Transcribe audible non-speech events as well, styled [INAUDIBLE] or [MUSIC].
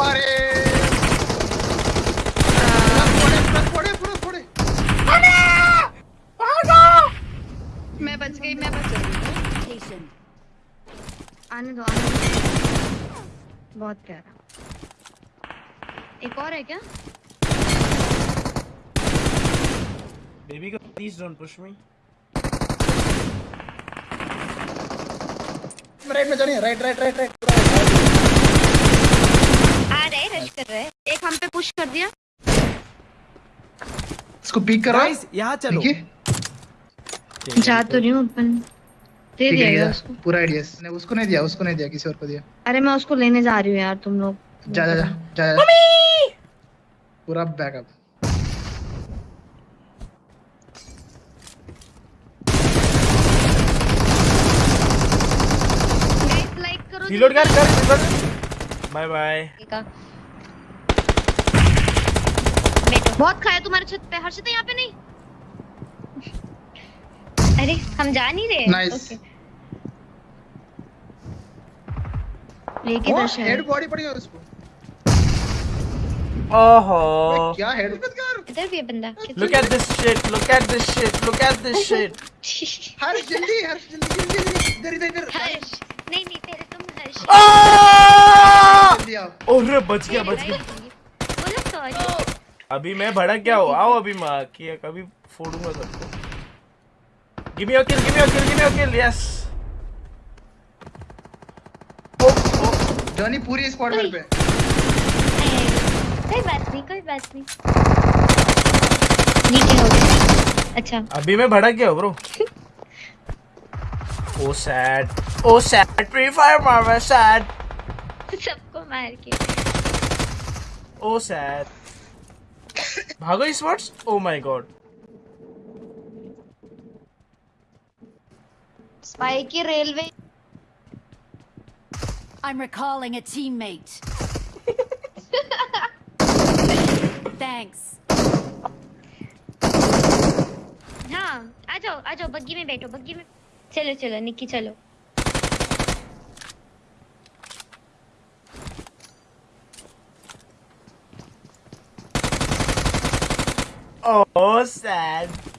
अरे पूरा फोड़े फोड़े मैं बच गई मैं बच गई। आने दो आने दो। बहुत प्यारा। एक और है क्या? Baby, girl, please don't push me. Right में जानी राइट राइट राइट राइट आ रहे रश कर रहे एक हम पे पुश कर दिया। इसको पीक करो। Guys, यहाँ चलो. देखिए। जा तो रही हूँ अपन। दे दिया है उसको। पूरा आइडिया नहीं उसको नहीं दिया उसको नहीं दिया किसी और को दिया। अरे मैं उसको लेने जा रही हूँ यार तुम लोग। जा जा जा जा जा। पूरा बैकअप like करो कर कर। Reload. Bye bye. का बैठो बहुत खाया तुम्हारे छत पे हर्षित यहाँ पे नहीं अरे हम जा नहीं रहे. लेके हेड बॉडी पड़ी है उसको. क्या हेड इधर भी है बंदा Look at this shit. Look at this shit. Look at this shit. [LAUGHS] हर्ष जल्दी हर्ष जल्दी जल्दी जल्दी इधर इधर इधर हर्ष नहीं नहीं पहले तुम हर्ष! जल्दी बच गया बच गया अभी मैं भड़क गया हूँ। आओ अभी माँ की कभी फोड़ूँगा सबको। Give me your kill give me your kill give me your kill yes Johnny पूरी स्क्वाड मेरे पे। कोई बात नहीं कोई बात नहीं। नीचे हो गया। अच्छा। अभी मैं भड़क गया bro [LAUGHS] oh sad oh sad Free Fire मार सैड सबको मार के। ओ सैड भागो इस words oh my god spiky railway I'm recalling a teammate. [LAUGHS] Thanks. हाँ आ जाओ आ जाओ बग्गी में बैठो बग्गी में। चलो चलो निक्की चलो। ओ सैड